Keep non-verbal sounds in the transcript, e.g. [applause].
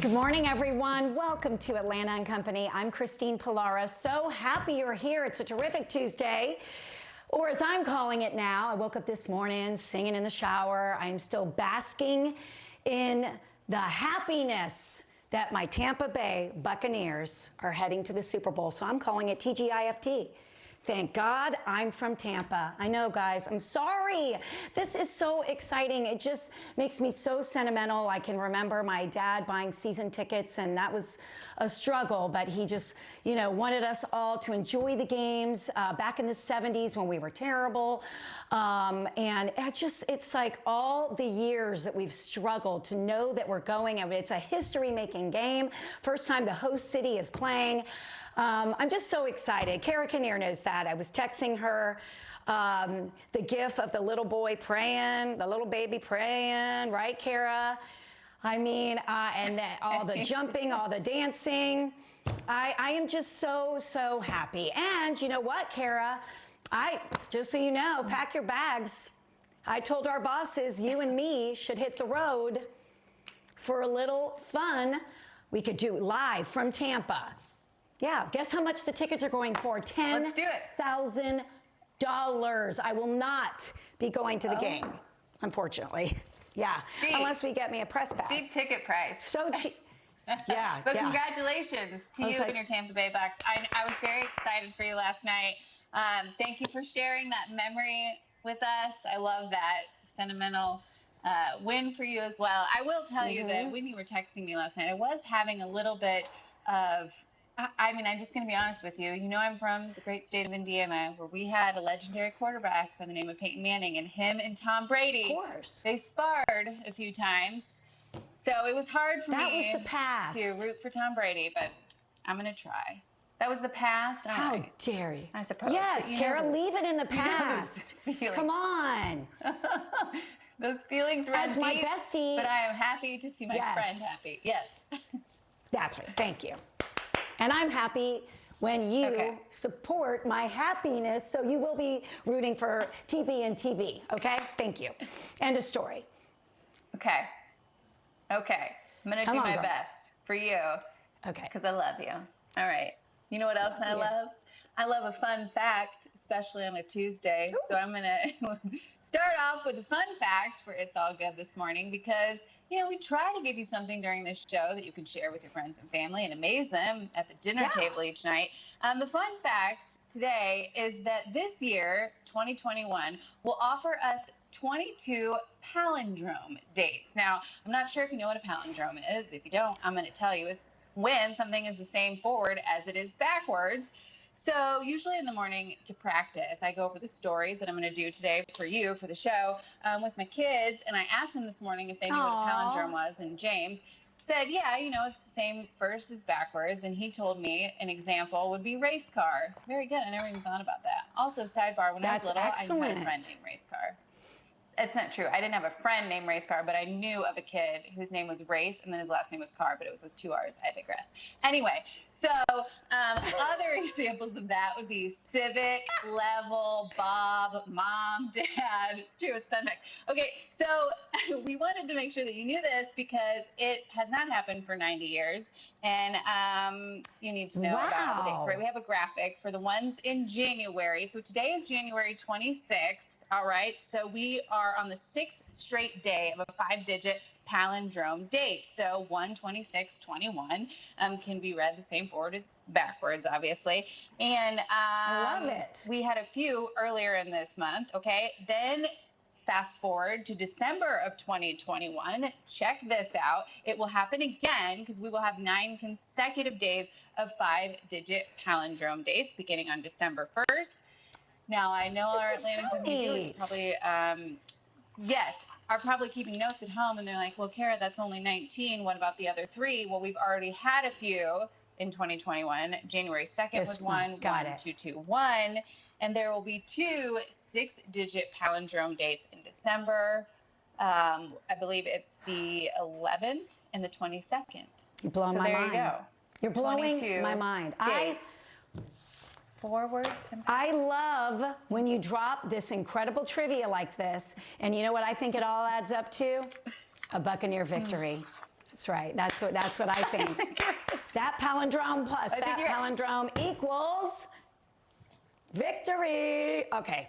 Good morning, everyone. Welcome to Atlanta and Company. I'm Christine Pullara. So happy you're here. It's a terrific Tuesday. Or as I'm calling it now, I woke up this morning singing in the shower. I'm still basking in the happiness that my Tampa Bay Buccaneers are heading to the Super Bowl. So I'm calling it TGIFT. Thank God I'm from Tampa. I know, guys, I'm sorry. This is so exciting. It just makes me so sentimental. I can remember my dad buying season tickets, and that was a struggle, but he just, you know, wanted us all to enjoy the games uh, back in the 70s when we were terrible. Um, and it just, it's like all the years that we've struggled to know that we're going, and it's a history making game. First time the host city is playing. Um, I'm just so excited. Kara Kinnear knows that. I was texting her um, the gif of the little boy praying, the little baby praying, right, Kara? I mean, uh, and the, all the [laughs] jumping, all the dancing. I, I am just so, so happy. And you know what, Kara? I, just so you know, pack your bags. I told our bosses, you and me should hit the road for a little fun. We could do live from Tampa. Yeah, guess how much the tickets are going for? Ten thousand dollars. I will not be going to the oh. game, unfortunately. [laughs] Yeah, Steve, unless we get me a press pass. Steve ticket price. So [laughs] cheap. Yeah, [laughs] but yeah. congratulations to you like, and your Tampa Bay Bucks. I, I, was very excited for you last night. Um, thank you for sharing that memory with us. I love that. Sentimental uh, win for you as well. I will tell mm -hmm. you that mm-hmm. when you were texting me last night, I was having a little bit of I mean, I'm just going to be honest with you. You know, I'm from the great state of Indiana, where we had a legendary quarterback by the name of Peyton Manning, and him and Tom Brady. Of course. They sparred a few times, so it was hard for that me was the past. to root for Tom Brady, but I'm going to try. That was the past. All How right. dare you? I suppose. Yes, Kara, leave it in the [laughs] past. Come on. [laughs] those feelings run As deep, my bestie. But I am happy to see my yes. friend happy. Yes. [laughs] That's right. Thank you. And I'm happy when you okay. support my happiness. So you will be rooting for TB and TB. Okay. Thank you. End of story. Okay. Okay. I'm going to do on, my girl. best for you. Okay. Because I love you. All right. You know what else I love? I love a fun fact, especially on a Tuesday. Ooh. So I'm going [laughs] to start off with a fun fact for It's All Good this morning because you know, we try to give you something during this show that you can share with your friends and family and amaze them at the dinner yeah. table each night. Um, the fun fact today is that this year, 2021, will offer us 22 palindrome dates. Now, I'm not sure if you know what a palindrome is. If you don't, I'm going to tell you. It's when something is the same forward as it is backwards. So usually in the morning to practice, I go over the stories that I'm going to do today for you for the show um, with my kids, and I asked them this morning if they knew Aww. what a palindrome was, and James said, "Yeah, you know, it's the same first as backwards." And he told me an example would be race car. Very good. I never even thought about that. Also, sidebar: when That's I was little, excellent. I had a friend named Race Car it's not true. I didn't have a friend named Race Car, but I knew of a kid whose name was Race, and then his last name was Car, but it was with two R's. I digress. Anyway, so um, [laughs] other examples of that would be Civic, Level, Bob, Mom, Dad. It's true. It's fun fact. Okay, so [laughs] we wanted to make sure that you knew this because it has not happened for 90 years, and um, you need to know wow. about the dates, right? We have a graphic for the ones in January. So today is January 26th. All right, so we are are on the sixth straight day of a five digit palindrome date. So 12621 um, can be read the same forward as backwards, obviously. And um, I love it. We had a few earlier in this month. Okay. Then fast forward to December of 2021. Check this out. It will happen again because we will have nine consecutive days of five digit palindrome dates beginning on December 1st. Now, I know this our Atlanta so is probably um, yes, are probably keeping notes at home and they're like, well, Kara, that's only 19. What about the other three? Well, we've already had a few in 2021. January 2nd this was one, Got one, two, two, one. And there will be two six digit palindrome dates in December. Um, I believe it's the 11th and the 22nd. You're blowing so my there mind. you go. You're blowing my mind. Dates. I forwards. I love when you drop this incredible trivia like this. And you know what I think it all adds up to? A Buccaneer victory. That's right. That's what that's what I [laughs] think. that palindrome plus I that palindrome equals victory. Okay.